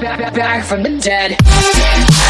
back, back, back from the dead.